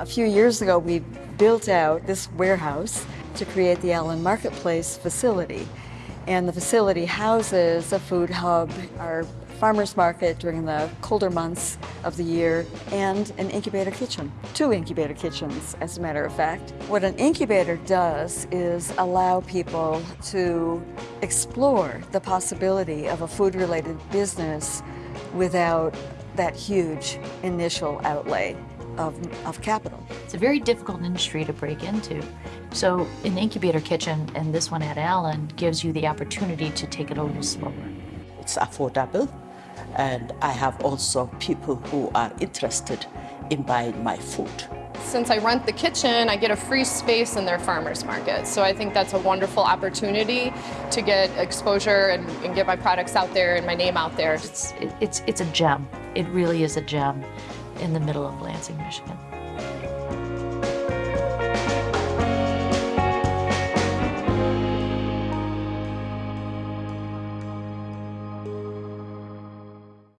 A few years ago, we built out this warehouse to create the Allen Marketplace facility. And the facility houses a food hub, our farmer's market during the colder months of the year, and an incubator kitchen. Two incubator kitchens, as a matter of fact. What an incubator does is allow people to explore the possibility of a food-related business without that huge initial outlay of, of capital. It's a very difficult industry to break into. So an incubator kitchen and this one at Allen gives you the opportunity to take it a little slower. It's affordable and I have also people who are interested in buying my food. Since I rent the kitchen, I get a free space in their farmer's market. So I think that's a wonderful opportunity to get exposure and, and get my products out there and my name out there. It's, it's, it's a gem. It really is a gem in the middle of Lansing, Michigan.